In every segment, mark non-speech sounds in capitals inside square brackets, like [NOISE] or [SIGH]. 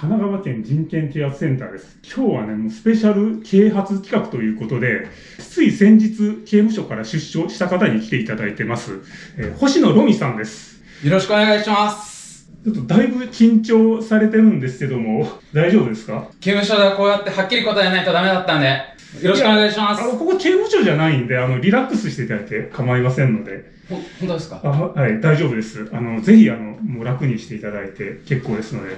神奈川県人権啓発センターです。今日はね、もうスペシャル啓発企画ということで、つい先日、刑務所から出所した方に来ていただいてます。えー星野ロミさんです。よろしくお願いします。ちょっとだいぶ緊張されてるんですけども、大丈夫ですか？刑務所ではこうやってはっきり答えないとダメだったんで、よろしくお願いします。あの、ここ刑務所じゃないんで、あの、リラックスしていただいて構いませんので、ほ本当ですか？あはい、大丈夫です。あの、ぜひ、あの、もう楽にしていただいて結構ですので。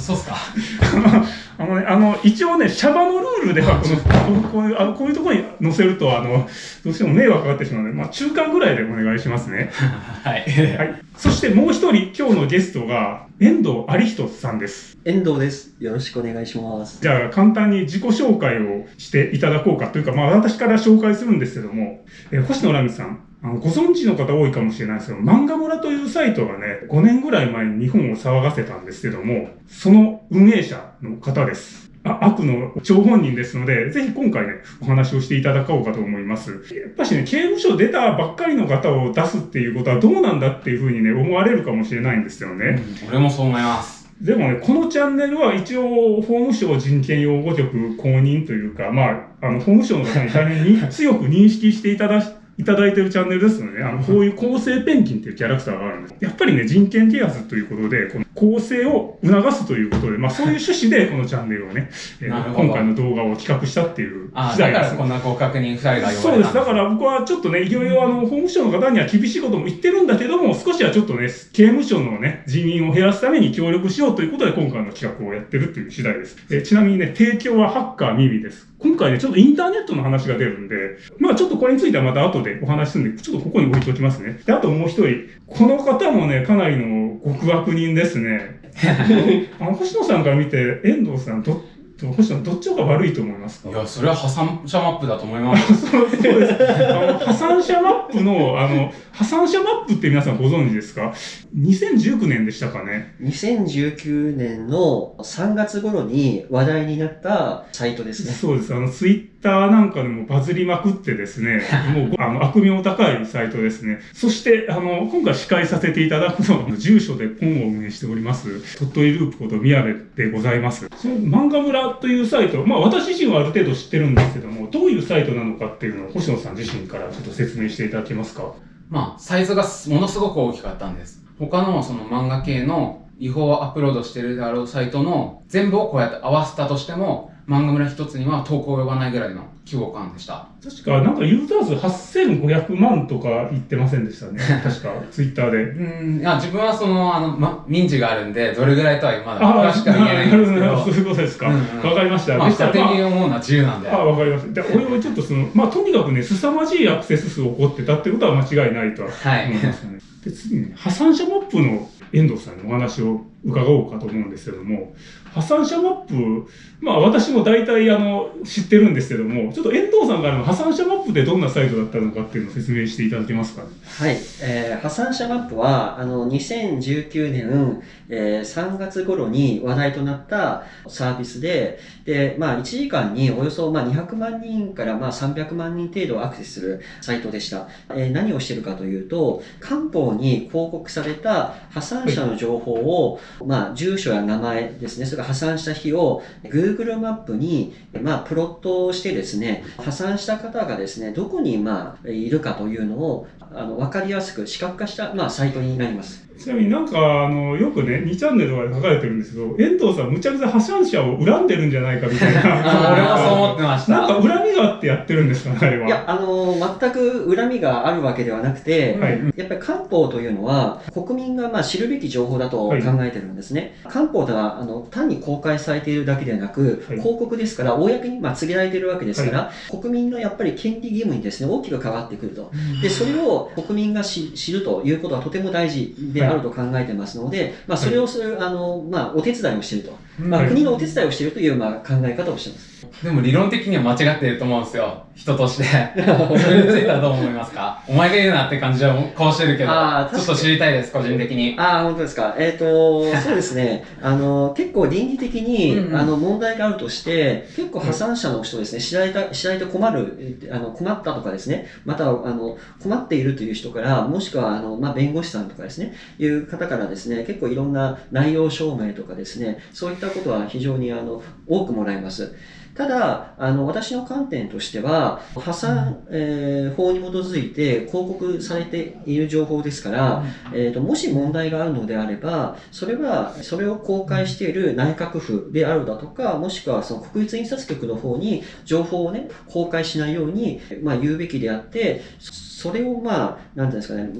そうっすか？[LAUGHS] あのね、あの、一応ね、シャバのルールでは、この、こういう、あの、こういうところに載せると、あの、どうしても迷惑がかかってしまうので、まあ、中間ぐらいでお願いしますね。[LAUGHS] はい。はい。そしてもう一人、今日のゲストが、遠藤有人さんです。遠藤です。よろしくお願いします。じゃあ、簡単に自己紹介をしていただこうかというか、まあ、私から紹介するんですけども、えー星野ラミさん、あの、ご存知の方多いかもしれないですけど、漫画村というサイトがね、5年ぐらい前に日本を騒がせたんですけども、その運営者の方です。あ悪の張本人ですので、ぜひ今回ね、お話をしていただこうかと思います。やっぱしね、刑務所出たばっかりの方を出すっていうことはどうなんだっていうふうにね、思われるかもしれないんですよね。俺もそう思います。でもね、このチャンネルは一応、法務省人権擁護局公認というか、まあ、あの、法務省の方に大変に強く認識していただいただいているチャンネルですので、あの、こういう公正ペンギンっていうキャラクターがあるんです。やっぱりね、人権啓発ということで、この公正を促すということで、まあ、そういう趣旨でこのチャンネルをね、えー今回の動画を企画したっていうあ次第ですだから。こんなご確認二人がそうです。だから僕はちょっとね、いろいろあの、法務省の方には厳しいことも言ってるんだけども、少しはちょっとね、刑務所のね、人員を減らすために協力しようということで今回の企画をやってるっていう次第です。えちなみにね、提供はハッカーミミです。今回ね、ちょっとインターネットの話が出るんで、まあちょっとこれについてはまた後でお話しするんで、ちょっとここに置いておきますね。で、あともう一人、この方もね、かなりの極悪人ですね。[LAUGHS] あの、星野さんから見て、遠藤さん、ど、ど星野どっちが悪いと思いますか？いや、それは破産者マップだと思います。そ [LAUGHS] うそうです。あの、破産者マップの、あの、破産者マップって皆さんご存知ですか ?2019 年でしたかね。2019年の3月頃に話題になったサイトですね。そうです。あの、ツイッターなんかでもバズりまくってですね、[LAUGHS] もう、あの、悪名高いサイトですね。そして、あの、今回司会させていただくのは、住所で本を運営しております、鳥取ループこと宮部でございます。その漫画村というサイト、まあ私自身はある程度知ってるんですけども、どういうサイトなのかっていうのを星野さん自身からちょっと説明していただけますか？まあ、サイズがものすごく大きかったんです。他のその漫画系の違法アップロードしてるであろうサイトの全部をこうやって合わせたとしても、漫画村一つには投稿及ばないぐらいの規模感でした。確か、なんかユーザー数8500万とか言ってませんでしたね。[LAUGHS] 確か、ツイッターで。うん、いや、自分はその、あの、ま、民事があるんで、どれぐらいとはまだ詳しくは言えないんですけど、そういうことですか。わ、うんうんかりました。まあ、勝手に思うのは自由なんで。あ、わかりました。で、俺はちょっとその、まあ、とにかくね、凄まじいアクセス数を起こってたってことは間違いないとははい思いますよね。で、次にね、破産者マップの遠藤さんにお話を伺おうかと思うんですけども、破産者マップ、まあ私も大体あの、知ってるんですけども、ちょっと遠藤さんからの破産者マップってどんなサイトだったのかっていうのを説明していただけますかね？はい。えー破産者マップは、あの、2019年、えー3月頃に話題となったサービスで、で、まあ、1時間におよそ、まあ、200万人から、まあ、300万人程度アクセスするサイトでした。えー何をしてるかというと、官報に広告された破産者の情報を、まあ、住所や名前ですね、それから破産した日を Google マップに、まあ、プロットしてですね、破産した方がですね、どこに、まあ、いるかというのを、あの、わかりやすく視覚化した、まあ、サイトになります。ちなみになんか、あの、よくね、2チャンネルとかで書かれてるんですけど、遠藤さんむちゃくちゃ破産者を恨んでるんじゃないかみたいな。あ俺もそう思ってましなんかた。恨みがあってやってるんですかね、あれは。いや、あの、全く恨みがあるわけではなくて、はい。やっぱり官報というのは、国民がまあ知るべき情報だと考えてるんですね。官報とはあの単に公開されているだけではなく、はい広告ですから、公にまあ告げられているわけですから、国民のやっぱり権利義務にですね、大きく関わってくると。で、それを国民が知知るということはとても大事であると考えてますので、まあ、それをする、あの、まあ、お手伝いをしていると。まあ、はい国のお手伝いをしているという、まあ、考え方をしています。でも理論的には間違っていると思うんですよ。人として。[LAUGHS] それについてはどう思いますか？お前が言うなって感じは顔してるけどちょっと知りたいです、個人的に。ああ、本当ですか？えっ、と、[LAUGHS] そうですね。あの、結構倫理的に、うんうんあの、問題があるとして、結構破産者の人ですね、知られた、知られて困る、えあの、困ったとかですね、または、あの、困っているという人から、もしくは、あの、まあ、弁護士さんとかですね、いう方からですね、結構いろんな内容証明とかですね、そういったことは非常にあの多くもらいます。ただ、あの、私の観点としては、破産、えー法に基づいて広告されている情報ですから、えーと、もし問題があるのであれば、それは、それを公開している内閣府であるだとか、もしくはその国立印刷局の方に情報をね、公開しないように、まあ、言うべきであって、それをまあ、なんていうんですかね、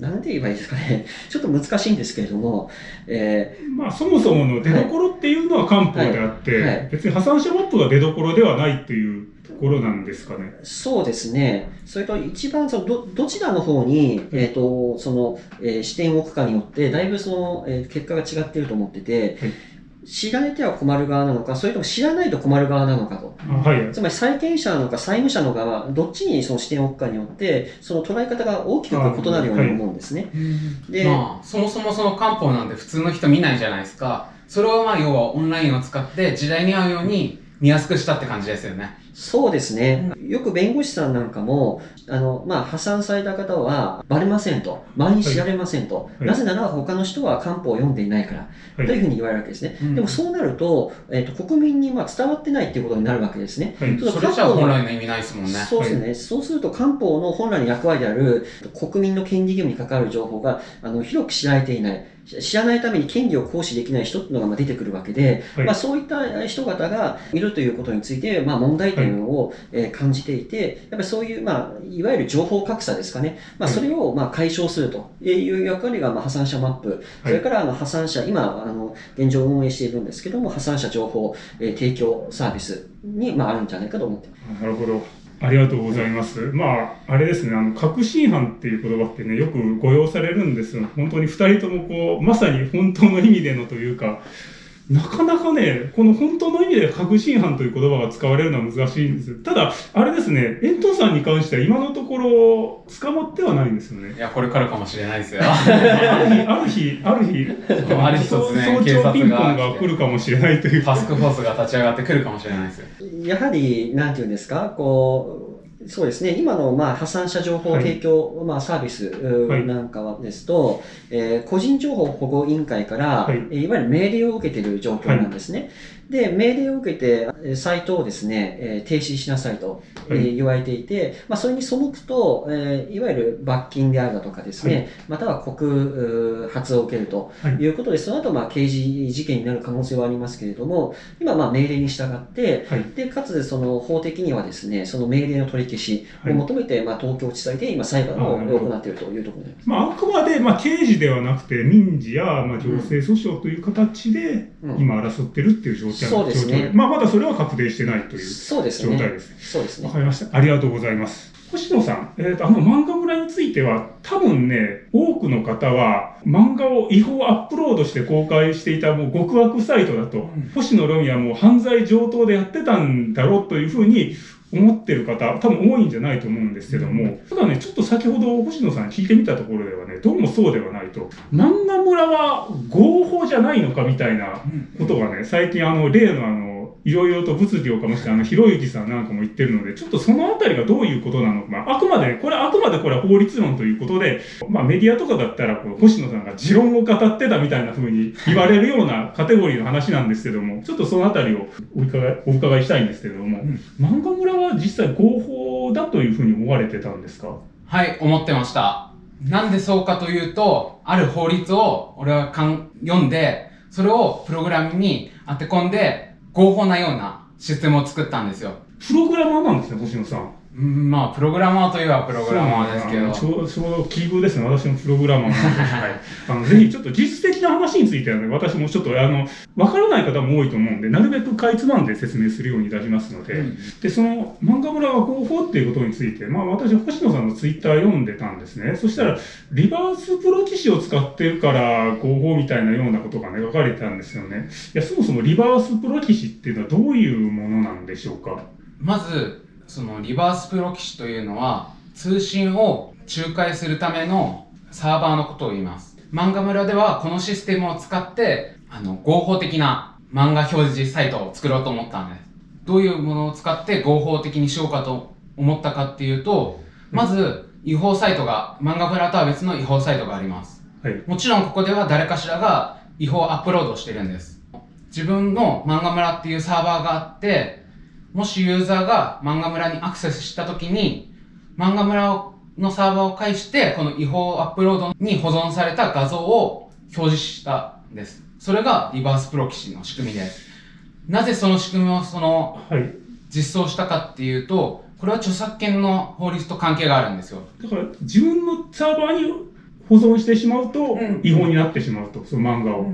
なんて言えばいいですかね、[LAUGHS] ちょっと難しいんですけれども、えまあ、そもそもの出所っていうのは漢方であって、はい。はい。別に破産者マップが出所ではないっていうところなんですかね。ーそうですね、それと一番そのど、どちらの方に、えっ、と、その、えー視点を置くかによって、だいぶその、えー結果が違っていると思ってて、はい知られては困る側なのか、それとも知らないと困る側なのかと。あはい。つまり債権者なのか債務者の側、どっちにその視点を置くかによって、その捉え方が大きく異なるように思うんですね。で、まあ、そもそもその漢方なんて普通の人見ないじゃないですか。それをまあ、要はオンラインを使って時代に合うように見やすくしたって感じですよね。そうですね。よく弁護士さんなんかも、あの、まあ、破産された方はバレませんと。周りに知られませんと。はいなぜなら他の人は漢方を読んでいないから。はいというふうに言われるわけですね。うんでもそうなると、えっ、と、国民にまあ伝わってないっていうことになるわけですね。はい。それじゃあ本来の意味ないですもんね。そうですね、そうすると漢方の本来の役割である国民の権利義務に関わる情報があの広く知られていない。し知らないために権利を行使できない人っていうのがまあ出てくるわけで、はい。まあ、そういった人方がいるということについて、まあ、問題点を、えー感じていて、やっぱりそういう、まあ、いわゆる情報格差ですかね、まあ、はい。それをまあ解消するという役割がまあ破産者マップ、それからあの破産者、今あの現状運営しているんですけども、破産者情報、えー提供サービスに、まあ、あるんじゃないかと思ってます。なるほど。ありがとうございます。まあ、あれですね、あの、確信犯っていう言葉ってね、よく誤用されるんですよ。本当に二人ともこう、まさに本当の意味でのというか、なかなかね、この本当の意味で確信犯という言葉が使われるのは難しいんですよ。ただ、あれですね、エントさんに関しては今のところ捕まってはないんですよねい。や、これからかもしれないですよ。ある日、ある日、ある日、ある日突然早朝ピンポンが来るかもしれないという。タスクフォースが立ち上がってくるかもしれないですよ。やはり、なんていうんですか、こう、そうですね、今のまあ破産者情報提供、まあ、サービスなんかはですと、えー個人情報保護委員会から、はい。いわゆる命令を受けている状況なんですね。で、命令を受けて、えーサイトをですね、えー停止しなさいと、え言われていて、まあ、それに背くと、えーいわゆる罰金であるだとかですね、または告う発を受けるとはい。いうことで、その後、まあ、刑事事件になる可能性はありますけれども、今、まあ、命令に従って、はい。で、かつ、その法的にはですね、その命令の取り消しを求めて、まあ、東京地裁で今裁判を行っているというところになります。まあ、あくまで、まあ、刑事ではなくて、民事や、まあ、行政訴訟という形で、うん。今争ってるっていう状況そうですね状況まあ、まだそれは確定してないという。状態ですね。そうですねわか。りました。ありがとうございます。星野さん、えっ、と、あの漫画村については、多分ね、多くの方は、漫画を違法アップロードして公開していたもう極悪サイトだと、星野ロミはもう犯罪上等でやってたんだろうというふうに思ってる方、多分多いんじゃないと思うんですけども、ただね、ちょっと先ほど星野さんに聞いてみたところではね、どうもそうではないと、漫画村はじゃないのかみたいなことがね、最近あの、例のあの、いろいろと物議を醸して、あの、ひろゆきさんなんかも言ってるので、ちょっとそのあたりがどういうことなのか、まあ、あくまでね、これあくまでこれは法律論ということで、まあ、メディアとかだったら、こう、星野さんが持論を語ってたみたいな風に言われるような [LAUGHS] カテゴリーの話なんですけども、ちょっとそのあたりをお伺い、お伺いしたいんですけれども、漫画村は実際合法だというふうに思われてたんですか？はい、思ってました。なんでそうかというと、ある法律を俺はかん読んで、それをプログラムに当て込んで、合法なようなシステムを作ったんですよ。プログラマーなんですね、星野さん。うんまあ、プログラマーといえばプログラマーですけど。ちょうちょうど奇遇ですね。私もプログラマーなんで。はい。あの、ぜひちょっと実質的な話についてはね、私もちょっと、あの、わからない方も多いと思うんで、なるべくかいつまんで説明するようにいたしますので、うんで、その、漫画村が合法っていうことについて、まあ私、星野さんのツイッター読んでたんですね。そしたら、リバースプロ棋士を使ってるから合法みたいなようなことがね、書かれてたんですよね。いや、そもそもリバースプロ棋士っていうのはどういうものなんでしょうか？まず、そのリバースプロ棋士というのは、通信を仲介するためのサーバーのことを言います。漫画村ではこのシステムを使って、あの、合法的な漫画表示サイトを作ろうと思ったんです。どういうものを使って合法的にしようかと思ったかっていうと、まず、違法サイトが、漫画村とは別の違法サイトがあります。はい。もちろんここでは誰かしらが違法アップロードしてるんです。自分の漫画村っていうサーバーがあって、もしユーザーが漫画村にアクセスしたときに、漫画村のサーバーを介して、この違法アップロードに保存された画像を表示したんです。それがリバースプロキシの仕組みです。なぜその仕組みをそのはい。実装したかっていうと、これは著作権の法律と関係があるんですよ。だから、自分のサーバーに保存してしまうとうん、違法になってしまうと、その漫画を。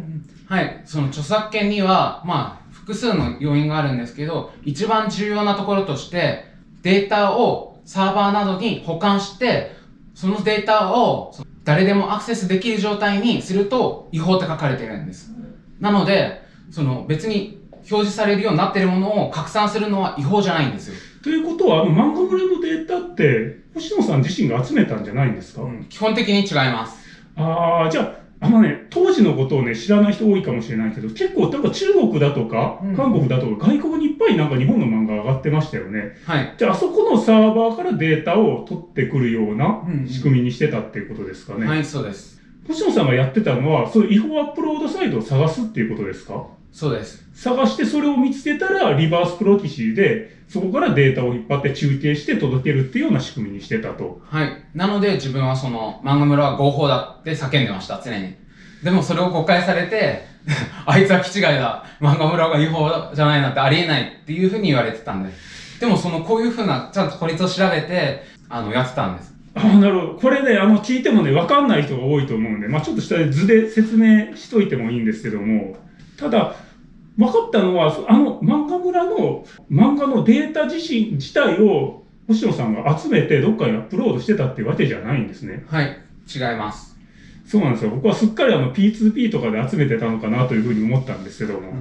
はい。その著作権には、まあ、複数の要因があるんですけど、一番重要なところとして、データをサーバーなどに保管して、そのデータを誰でもアクセスできる状態にすると違法って書かれてるんです。なので、その別に表示されるようになってるものを拡散するのは違法じゃないんですよ。ということは、あの漫画村のデータって、星野さん自身が集めたんじゃないんですか、基本的に違います。ああ、じゃあ、あのね、当時のことをね、知らない人多いかもしれないけど、結構、なんか中国だとかうん、韓国だとか、外国にいっぱいなんか日本の漫画上がってましたよね。はい。じゃあ、あそこのサーバーからデータを取ってくるようなうん仕組みにしてたっていうことですかね。はい、そうです。星野さんがやってたのは、そういう違法アップロードサイトを探すっていうことですか？そうです。探してそれを見つけたら、リバースプロキシーで、そこからデータを引っ張って中継して届けるっていうような仕組みにしてたと。はい。なので自分はその漫画村は合法だって叫んでました、常に。でもそれを誤解されて、[LAUGHS] あいつは気違いだ。漫画村が違法じゃないなんてありえないっていうふうに言われてたんです。でもそのこういうふうな、ちゃんと法律を調べて、あの、やってたんです。ああ、なるほど。これね、あの、聞いてもね、わかんない人が多いと思うんで、まあちょっと下で図で説明しといてもいいんですけども、ただ、分かったのは、あの、漫画村の漫画のデータ自身、自体を、星野さんが集めてどっかにアップロードしてたっていうわけじゃないんですね。はい。違います。そうなんですよ。僕はすっかりあの P2P とかで集めてたのかなというふうに思ったんですけども。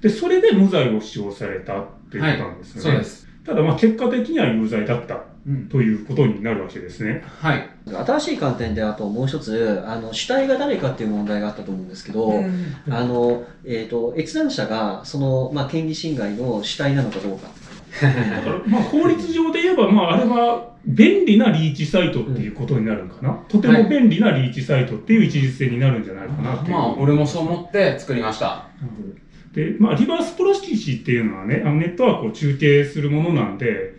で、それで無罪を主張されたっていうことなんですよね。そうです。ただまあ結果的には有罪だったうん。ということになるわけですね。はい。新しい観点であともう一つ、あの、主体が誰かっていう問題があったと思うんですけど、あの、えっ、と、閲覧者が、その、まあ、権利侵害の主体なのかどうか。だからまあ法律上で言えば、まああれは便利なリーチサイトっていうことになるんかな。とても便利なリーチサイトっていう位置づけになるんじゃないかなっていう。まあ、俺もそう思って作りました。で、まあ、リバースプロキシっていうのはね、あのネットワークを中継するものなんで、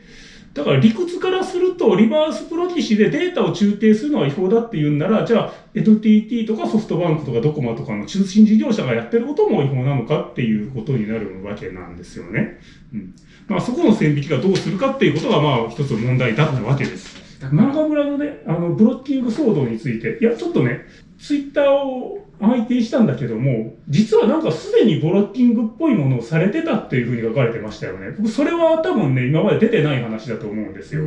だから理屈からすると、リバースプロキシでデータを中継するのは違法だって言うんなら、じゃあ、NTT とかソフトバンクとかドコモとかの通信事業者がやってることも違法なのかっていうことになるわけなんですよね。うん。まあ、そこの線引きがどうするかっていうことが、まあ、一つ問題だったわけです。漫画村のね、あの、ブロッキング騒動について、いや、ちょっとね、ツイッターを拝見したんだけども、実はなんかすでにブロッキングっぽいものをされてたっていうふうに書かれてましたよね。僕、それは多分ね、今まで出てない話だと思うんですよ。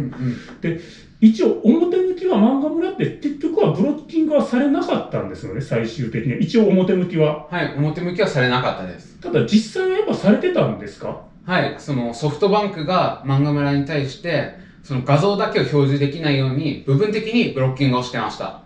一応、表向きは漫画村って結局はブロッキングはされなかったんですよね、最終的には。一応表向きは。はい。表向きはされなかったです。ただ実際はやっぱされてたんですか？はい、そのソフトバンクが漫画村に対して、その画像だけを表示できないように、部分的にブロッキングをしてました。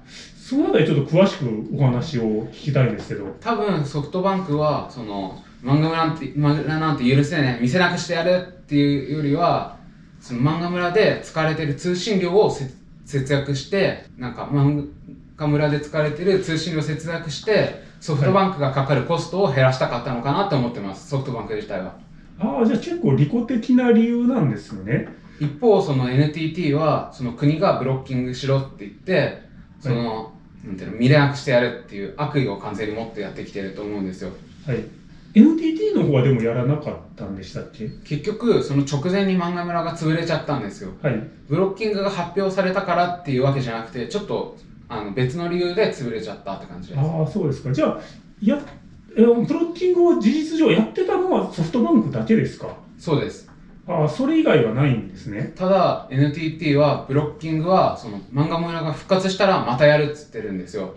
そのあたりちょっと詳しくお話を聞きたいんですけど。多分ソフトバンクは、その、漫画村なんて、漫画村なんて許せない、見せなくしてやるっていうよりは、その漫画村で使われている通信量をせ節約して、なんか漫画村で使われている通信量を節約して、ソフトバンクがかかるコストを減らしたかったのかなって思ってます、ソフトバンク自体は。ああ、じゃあ結構利己的な理由なんですよね。一方、その NTT は、その国がブロッキングしろって言って、その、なんていうの、見れなくしてやるっていう悪意を完全に持ってやってきてると思うんですよ。はい。NTT の方はでもやらなかったんでしたっけ？結局、その直前に漫画村が潰れちゃったんですよ。はい。ブロッキングが発表されたからっていうわけじゃなくて、ちょっと、あの、別の理由で潰れちゃったって感じです。ああ、そうですか。じゃあ、や、えブロッキングを事実上やってたのはソフトバンクだけですか？そうです。ああ、それ以外はないんですね。ただ、NTT は、ブロッキングは、その、漫画村が復活したらまたやるっつってるんですよ。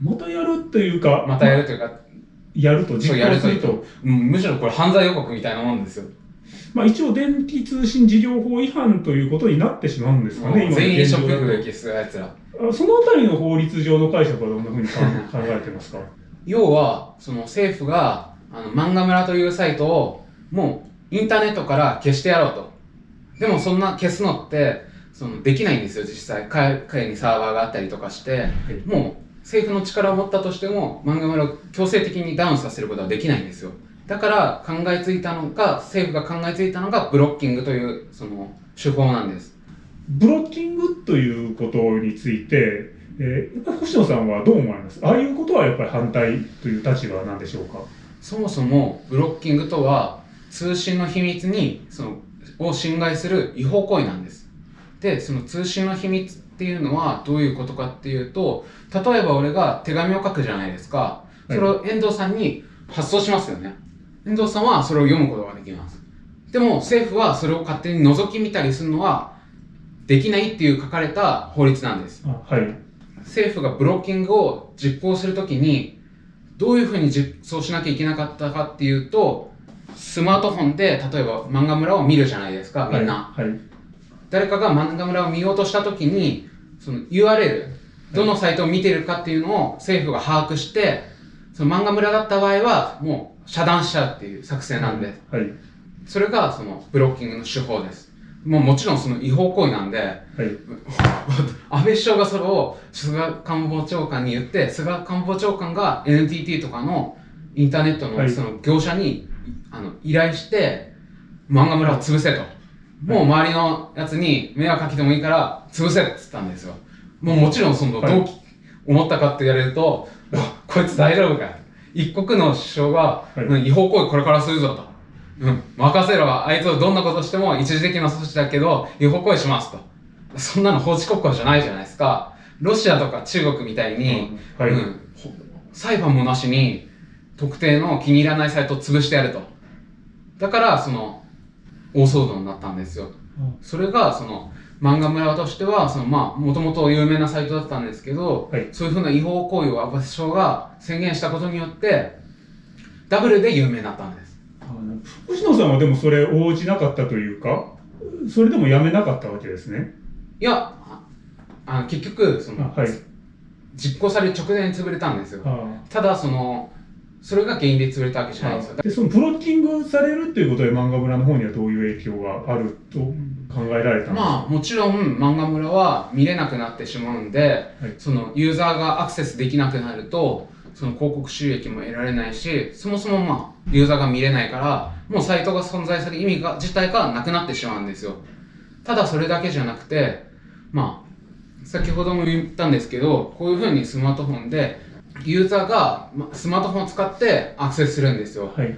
またやるというか、またやるというか、やると、実やるという行すると。と、うん、むしろこれ犯罪予告みたいなもんですよ。まあ一応電気通信事業法違反ということになってしまうんですかね、今の全員ショッ現状だとク撃するやつら。あそのあたりの法律上の解釈はどんなふうに考考えてますか？要は、その政府が、あの、漫画村というサイトを、もう、インターネットから消してやろうと。でもそんな消すのって、その、できないんですよ、実際。海海にサーバーがあったりとかして、もう、政府の力を持ったとしても漫画村を強制的にダウンさせることはできないんですよ。だから考えついたのが政府が考えついたのがブロッキングというその手法なんです。ブロッキングということについて、えー、やっぱり星野さんはどう思われます？ああいうことはやっぱり反対という立場なんでしょうか？そもそもブロッキングとは通信の秘密にそのを侵害する違法行為なんです。でその通信の秘密っていうのはどういうことかっていうと例えば俺が手紙を書くじゃないですか。それを遠藤さんに発送しますよね。遠藤さんはそれを読むことができます。でも政府はそれを勝手に覗き見たりするのはできないっていう書かれた法律なんです。あはい。政府がブロッキングを実行するときにどういうふうに実装しなきゃいけなかったかっていうとスマートフォンで例えば漫画村を見るじゃないですかみんな、はい、はい誰かが漫画村を見ようとしたときにその URL どのサイトを見てるかっていうのを政府が把握してその漫画村だった場合はもう遮断しちゃうっていう作戦なんで、はいそれがそのブロッキングの手法です。もうもちろんその違法行為なんではい。[LAUGHS] 安倍首相がそれを菅官房長官に言って菅官房長官が NTT とかのインターネットはい。のその業者に、あの依頼して漫画村を潰せと、もう周りのやつに迷惑かけてもいいから潰せって言ったんですよ。もうもちろんそのはい。どうき思ったかって言われると、あこいつ大丈夫かよ。一国の首相が、はい。うん違法行為これからするぞと。うん、任せろ。あいつをどんなことしても一時的な措置だけど違法行為しますと。そんなの法治国家じゃないじゃないですか。ロシアとか中国みたいに、はい、うん、ほ裁判もなしに特定の気に入らないサイトを潰してやると。だからその大騒動になったんですよ。それがその漫画村としてはそのまあもともと有名なサイトだったんですけど、はい。そういうふうな違法行為を安倍首相が宣言したことによってダブルで有名になったんです。星野さんはでもそれ応じなかったというかそれでもやめなかったわけですね。いやああの結局そのあはい。実行される直前に潰れたんですよ。あ。ただそのそれが原因で潰れたわけじゃないんですよ。でそのブロッキングされるということで漫画村の方にはどういう影響があると考えられたんですか、まあもちろん漫画村は見れなくなってしまうんで、はい。そのユーザーがアクセスできなくなるとその広告収益も得られないしそもそもまあユーザーが見れないからもうサイトが存在する意味が自体がなくなってしまうんですよ。ただそれだけじゃなくてまあ先ほども言ったんですけどこういうふうにスマートフォンでユーザーがまスマートフォンを使ってアクセスするんですよ。はい。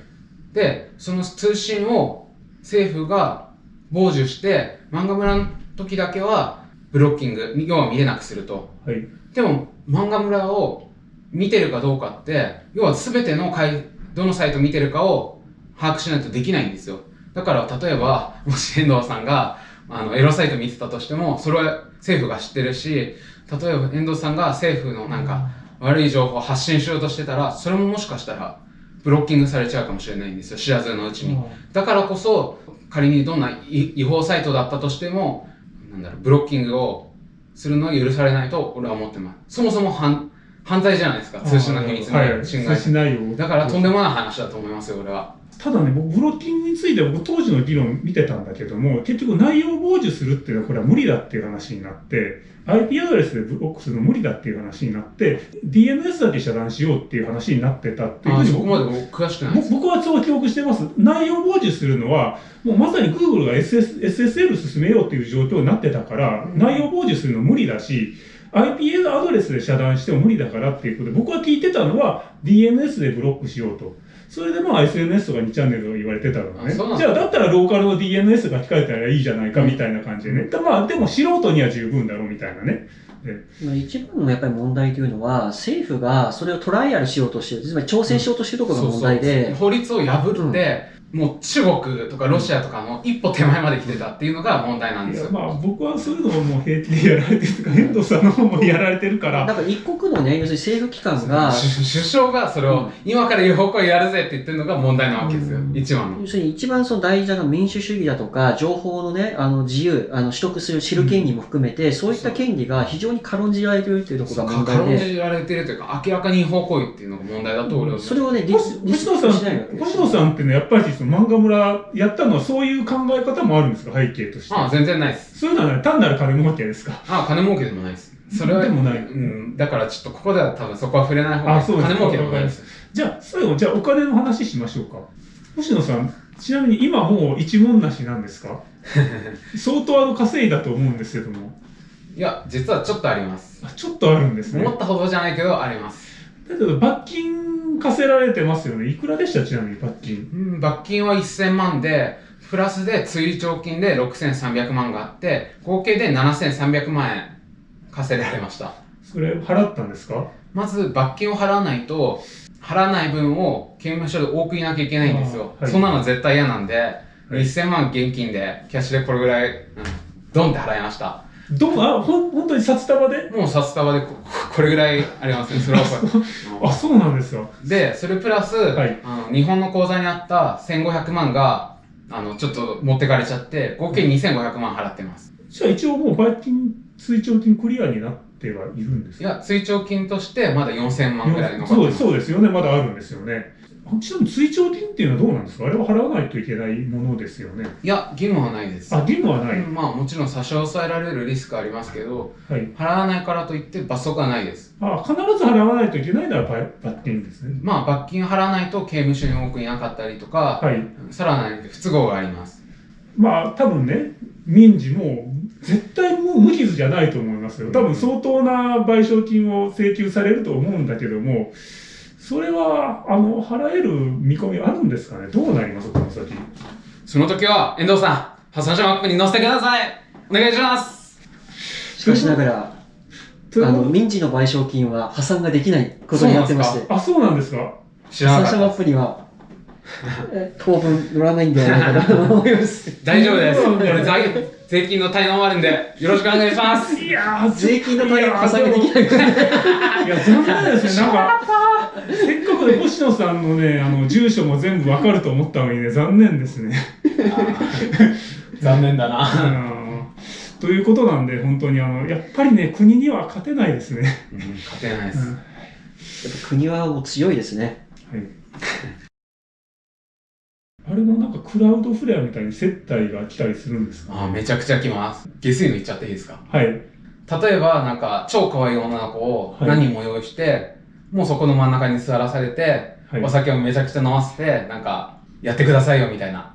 でその通信を政府が傍受して漫画村の時だけはブロッキング要は見れなくすると。はい。でも漫画村を見てるかどうかって要は全ての回どのサイト見てるかを把握しないとできないんですよ。だから例えばもし遠藤さんがあのエロサイト見てたとしてもそれは政府が知ってるし例えば遠藤さんが政府のなんか悪い情報を発信しようとしてたらそれももしかしたらブロッキングされちゃうかもしれないんですよ。知らずのうちに。だからこそ仮にどんな違違法サイトだったとしてもなんだろうブロッキングをするのは許されないと俺は思ってます。そもそも犯犯罪じゃないですか通信の秘密はい。の侵害、内容。だからとんでもない話だと思いますよ俺は。ただね、僕、ブロッキングについては僕当時の議論見てたんだけども、結局内容を傍受するっていうのはこれは無理だっていう話になって、IP アドレスでブロックするの無理だっていう話になって、DNS だけ遮断しようっていう話になってたっていうふあうにそこまで僕詳しくないです。僕僕はそう記憶してます。内容を傍受するのは、もうまさに Google が SS SSL 進めようっていう状況になってたから、内容を傍受するの無理だし、IP アドレスで遮断しても無理だからっていうことで、僕は聞いてたのは DNS でブロックしようと。それでまあ SNS とか2チャンネルが言われてたのね。じゃあだったらローカルの DNS が控えたらいいじゃないかみたいな感じでね。だまあでも素人には十分だろうみたいなね。まあ一番のやっぱり問題というのは、政府がそれをトライアルしようとしてる、つまり挑戦しようとしてるところが問題そうそうで、法律を破って、もう中国とかロシアとかの一歩手前まで来てたっていうのが問題なんですよ。いやまあ僕はそういうのをもう平気でやられてるとか、遠藤さんの方もやら。れてるから、[LAUGHS] なんか一国のね、要するに政府機関が、首首相がそれを、うん。今から違法行為やるぜって言ってるのが問題なわけですよ、うん。一番の。要するに一番その大事なのは民主主義だとか、情報のね、あの自由、あの取得する、知る権利も含めて、そういった権利が非常に軽んじられているというところが問軽ん題で、じられてるというか明らかに違法行為っていうのが問題だと俺はそれをね、リスリス星野さん、しないわけです星野さんってね、やっぱりその漫画村やったのはそういう考え方もあるんですか、背景として？ああ全然ないですそういうのはね、単なる金儲けですか？ああ金儲けでもないですそれは、でもないうん、だからちょっとここでは多分そこは触れない方がいいあそうです金儲けでもないです。じゃあ、最後、じゃあお金の話しましょうか。星野さん、ちなみに今もう一文なしなんですか？[LAUGHS] 相当あの稼いだと思うんですけども。いや、実はちょっとあります。あちょっとあるんですね。思ったほどじゃないけど、あります。だけど、罰金課せられてますよね。いくらでした？ちなみに罰金。うん、罰金は1000万で、プラスで追徴金で6300万があって、合計で7300万円稼いでられました。それ払ったんですか？まず罰金を払わないと、払わない分を刑務所で多くいなきゃいけないんですよ。はいそんなの絶対嫌なんで、い1000万現金で、キャッシュでこれぐらい、うん、ドンって払いました。どうあ、ほん、本当に札束で？もう札束でここれぐらいありますね、[LAUGHS] それはこれあ、そうなんですか。で、それプラス、はいあの日本の口座にあった1500万が、あの、ちょっと持ってかれちゃって、合計2500万払ってます。じゃあ一応もう罰金、追徴金クリアになってはいるんですか？いや、追徴金としてまだ4000万ぐらい残ってます。そうですよね。まだあるんですよね。ちなみに追徴金っていうのはどうなんですか？あれは払わないといけないものですよね。いや、義務はないです。あ、義務はない。うんまあ、もちろん差し押さえられるリスクはありますけど、はい。払わないからといって罰則はないです。あ、必ず払わないといけないのは罰罰金ですね。まあ、罰金払わないと刑務所に多くいなかったりとか、はい。さらなる不都合があります。まあ、多分ね、民事も絶対もう無傷じゃないと思いますよ。多分相当な賠償金を請求されると思うんだけども、それは、あの、払える見込みあるんですかね？どうなりますこの先？その時は、遠藤さん、破産者マップに載せてください。お願いします。しかしながら、あの、民事の賠償金は破産ができないことになってまして、あ、そうなんですか？知ら破産者マなかったです。ップには、え [LAUGHS] 当分乗らないんではないかなと思います。[LAUGHS] 大丈夫です。これ財税金の滞納もあるんで、よろしくお願いします。いやー、税金の対応破産ができないから。いや、残念ですね。なんか、せっかくね、星野さんのね、あの、住所も全部わかると思ったのにね、残念ですね。[LAUGHS] 残念だうな。んということなんで、本当にあの、やっぱりね、国には勝てないですね。勝てないです。うんやっぱ国はもう強いですね。はい。あれもなんかクラウドフレアみたいに接待が来たりするんですか？あーめちゃくちゃ来ます。下水の言っちゃっていいですか？はい。例えば、なんか、超可愛い女の子をはい何人も用意して、もうそこの真ん中に座らされて、はいお酒をめちゃくちゃ飲ませて、なんか、やってくださいよみたいな。